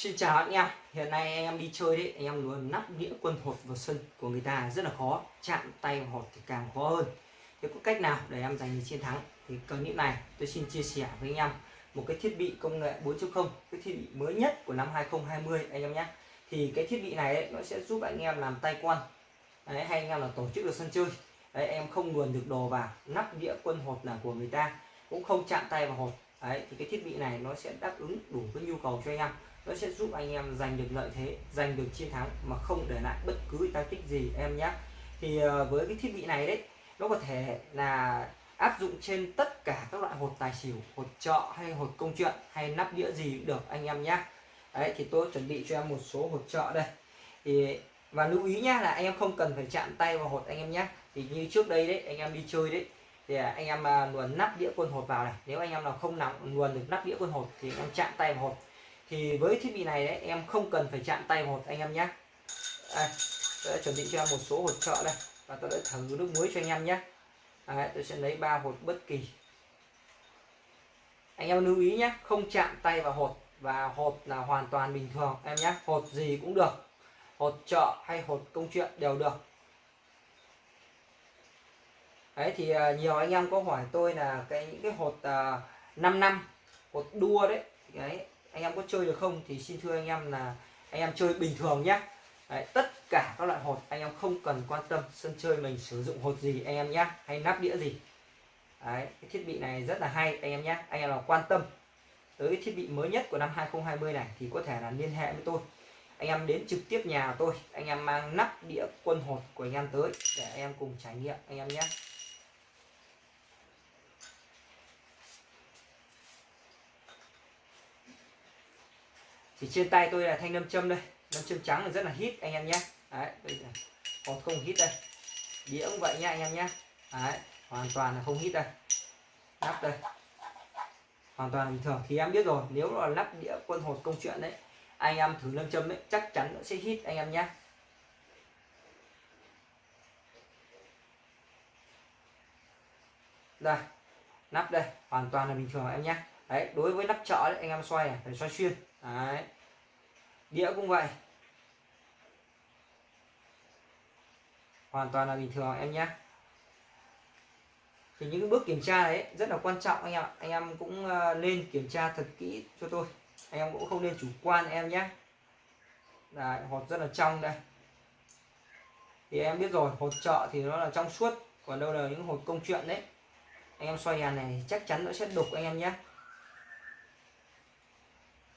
Xin chào anh em, hiện nay anh em đi chơi đấy, anh em luôn nắp đĩa quân hột vào sân của người ta rất là khó, chạm tay vào hột thì càng khó hơn. Thế có cách nào để em giành được chiến thắng? Thì clip này tôi xin chia sẻ với anh em một cái thiết bị công nghệ 4.0, cái thiết bị mới nhất của năm 2020 anh em nhé. Thì cái thiết bị này ấy, nó sẽ giúp anh em làm tay quân, đấy, hay anh em là tổ chức được sân chơi. Đấy, em không luồn được đồ vào, nắp đĩa quân hột là của người ta, cũng không chạm tay vào hột. Đấy, thì cái thiết bị này nó sẽ đáp ứng đủ cái nhu cầu cho anh em. Nó sẽ giúp anh em giành được lợi thế giành được chiến thắng mà không để lại bất cứ tác tích gì em nhé. Thì ờ, với cái thiết bị này đấy nó có thể là áp dụng trên tất cả các loại hột tài xỉu hột trọ hay hột công chuyện hay nắp đĩa gì cũng được anh em nhé. Đấy thì tôi chuẩn bị cho em một số hột trọ đây. Thì và lưu ý nhá là anh em không cần phải chạm tay vào hột anh em nhé. Thì như trước đây đấy anh em đi chơi đấy thì à, anh em à, luồn nắp đĩa quân hột vào này. Nếu anh em nào không nắm luồn được nắp đĩa quân hột thì anh em chạm tay vào hột. Thì với thiết bị này đấy em không cần phải chạm tay vào hột anh em nhé đây, tôi đã chuẩn bị cho em một số hột trợ đây. Và tôi đã thử nước muối cho anh em nhé đấy, tôi sẽ lấy ba hột bất kỳ. Anh em lưu ý nhé không chạm tay vào hột. Và hột là hoàn toàn bình thường em nhé hột gì cũng được. Hột trợ hay hột công chuyện đều được đấy thì nhiều anh em có hỏi tôi là cái những cái hột uh, 5 năm hột đua đấy đấy anh em có chơi được không thì xin thưa anh em là anh em chơi bình thường nhé Đấy, tất cả các loại hột anh em không cần quan tâm sân chơi mình sử dụng hột gì anh em nhé hay nắp đĩa gì Đấy, cái thiết bị này rất là hay anh em nhé anh em nào quan tâm tới thiết bị mới nhất của năm 2020 này thì có thể là liên hệ với tôi anh em đến trực tiếp nhà tôi anh em mang nắp đĩa quân hột của anh em tới để anh em cùng trải nghiệm anh em nhé thì trên tay tôi là thanh nâm châm đây. Nâm châm trắng là rất là hít, anh em nhé. Đấy, đây là còn không hít đây. Đĩa cũng vậy nha, anh em nhé. Đấy, hoàn toàn là không hít đây. Nắp đây. Hoàn toàn bình thường. Thì em biết rồi, nếu là lắp đĩa quân hột công chuyện đấy, anh em thử lâm châm đấy, chắc chắn nó sẽ hít, anh em nhé. Đây, nắp đây. Hoàn toàn là bình thường em nhé đấy đối với nắp chợ đấy anh em xoay này phải xoay xuyên. Đấy. Đĩa cũng vậy. Hoàn toàn là bình thường em nhé. Thì những bước kiểm tra đấy rất là quan trọng anh em anh em cũng ờ, nên kiểm tra thật kỹ cho tôi. Anh em cũng không nên chủ quan em nhé. Đấy, hột rất là trong đây. Thì em biết rồi hột trợ thì nó là trong suốt còn đâu là những hột công chuyện đấy. Anh em xoay nhà này chắc chắn nó sẽ đục anh em nhé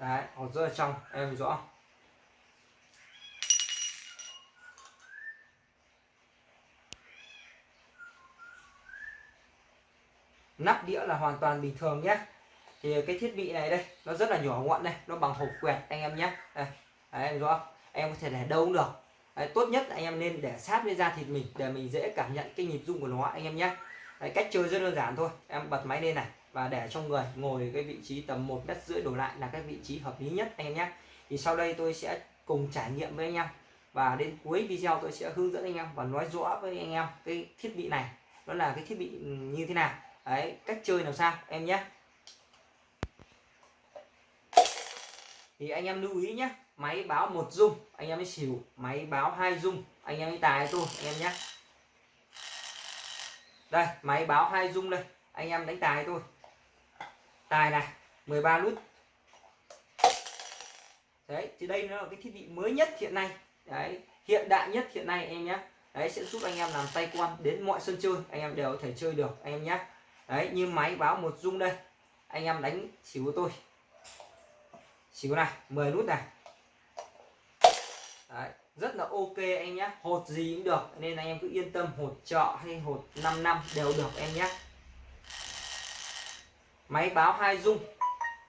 đấy hột rất là trong em rõ. Nắp đĩa là hoàn toàn bình thường nhé. Thì cái thiết bị này đây nó rất là nhỏ gọn đây nó bằng hộp quẹt anh em nhé. Đây đấy, em rõ. Em có thể để đâu cũng được. Đấy, tốt nhất anh em nên để sát với da thịt mình để mình dễ cảm nhận cái nhịp rung của nó anh em nhé đấy, cách chơi rất đơn giản thôi. Em bật máy lên này và để cho người ngồi cái vị trí tầm một mét rưỡi đổ lại là cái vị trí hợp lý nhất anh em nhé. Thì sau đây tôi sẽ cùng trải nghiệm với anh em và đến cuối video tôi sẽ hướng dẫn anh em và nói rõ với anh em cái thiết bị này nó là cái thiết bị như thế nào. Đấy cách chơi làm sao em nhé. Thì anh em lưu ý nhé máy báo một dung anh em mới xỉu. Máy báo hai dung anh em mới tài tôi anh em nhé đây, máy báo hai dung đây. Anh em đánh tài thôi. Tài này 13 nút đấy, thì đây nó là cái thiết bị mới nhất hiện nay. Đấy, hiện đại nhất hiện nay em nhé. Đấy, sẽ giúp anh em làm tay quan đến mọi sân chơi. Anh em đều có thể chơi được, anh em nhé. Đấy, như máy báo một dung đây. Anh em đánh xỉu của tôi. Xỉu này 10 nút này rất là ok anh nhé hột gì cũng được, nên anh em cứ yên tâm, hột trọ hay hột 5 năm đều được em nhé máy báo hai dung.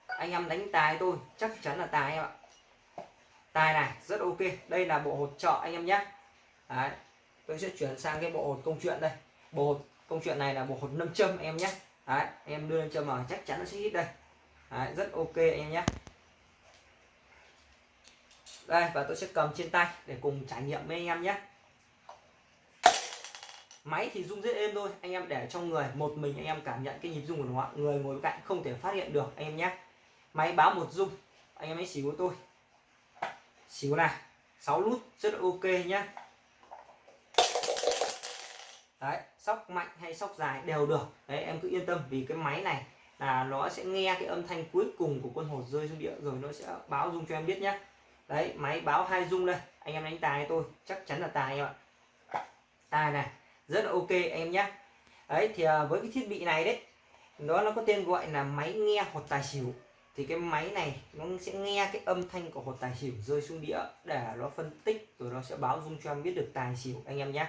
Anh em đánh tài tôi chắc chắn là tài em ạ. Tài này, rất ok. Đây là bộ hột trọ anh em nhé Đấy. tôi sẽ chuyển sang cái bộ hột công chuyện đây. Bộ hột công chuyện này là bộ hột nâm châm em nhé Đấy. em đưa lên châm vào chắc chắn nó sẽ hít đây. Đấy. rất ok em nhé đây, và tôi sẽ cầm trên tay để cùng trải nghiệm với anh em nhé. Máy thì rung rất êm thôi, anh em để trong người, một mình anh em cảm nhận cái nhịp rung của nó người ngồi cạnh không thể phát hiện được anh em nhé. Máy báo một rung, anh em ấy xỉu của tôi. Xíu này 6 nút, rất là ok nhá đấy, sóc mạnh hay sóc dài đều được. Đấy, em cứ yên tâm vì cái máy này là nó sẽ nghe cái âm thanh cuối cùng của con hột rơi xuống địa, rồi nó sẽ báo rung cho em biết nhé đấy máy báo hai dung đây. Anh em đánh tài tôi chắc chắn là tài em ạ. Tài này rất là ok em nhé đấy thì à, với cái thiết bị này đấy nó nó có tên gọi là máy nghe hột tài xỉu. Thì cái máy này nó sẽ nghe cái âm thanh của hột tài xỉu rơi xuống đĩa để nó phân tích rồi nó sẽ báo dung cho em biết được tài xỉu anh em nhé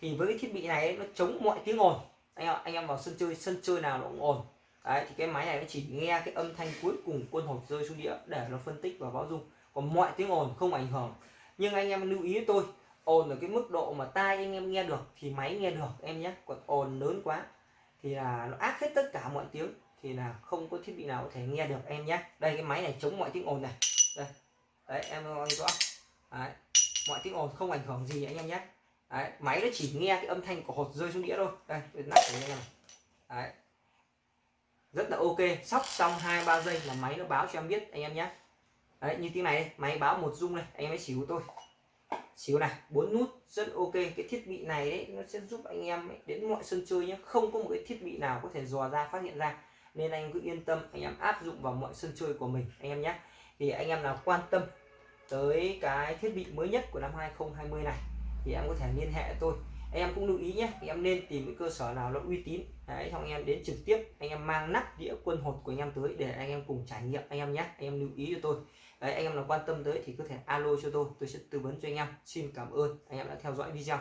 thì với cái thiết bị này ấy, nó chống mọi tiếng ồn. Anh em, anh em vào sân chơi sân chơi nào nó cũng ồn. Đấy thì cái máy này nó chỉ nghe cái âm thanh cuối cùng quân hột rơi xuống đĩa để nó phân tích và báo dung còn mọi tiếng ồn, không ảnh hưởng. Nhưng anh em lưu ý tôi, ồn ở cái mức độ mà tai anh em nghe được thì máy nghe được, em nhé. Còn ồn lớn quá thì là nó ác hết tất cả mọi tiếng thì là không có thiết bị nào có thể nghe được, em nhé. Đây, cái máy này chống mọi tiếng ồn này. Đây. Đấy, em coi rõ. Đấy. mọi tiếng ồn không ảnh hưởng gì anh em nhé. Đấy. máy nó chỉ nghe cái âm thanh của hột rơi xuống đĩa thôi. Đây nắp của anh em đấy. Rất là ok. Sóc xong hai, ba giây là máy nó báo cho em biết, anh em nhé đấy như tiếng này máy báo một dung này anh em hãy xíu tôi xíu này bốn nút rất ok cái thiết bị này đấy nó sẽ giúp anh em ấy, đến mọi sân chơi nhé không có một cái thiết bị nào có thể dò ra phát hiện ra nên anh cứ yên tâm anh em áp dụng vào mọi sân chơi của mình anh em nhé thì anh em nào quan tâm tới cái thiết bị mới nhất của năm 2020 này thì em có thể liên hệ tôi em cũng lưu ý nhé em nên tìm cái cơ sở nào nó uy tín đấy xong anh em đến trực tiếp anh em mang nắp đĩa quân hột của anh em tới để anh em cùng trải nghiệm anh em nhé anh em lưu ý cho tôi đấy, anh em nào quan tâm tới thì có thể alo cho tôi tôi sẽ tư vấn cho anh em. Xin cảm ơn, anh em đã theo dõi video.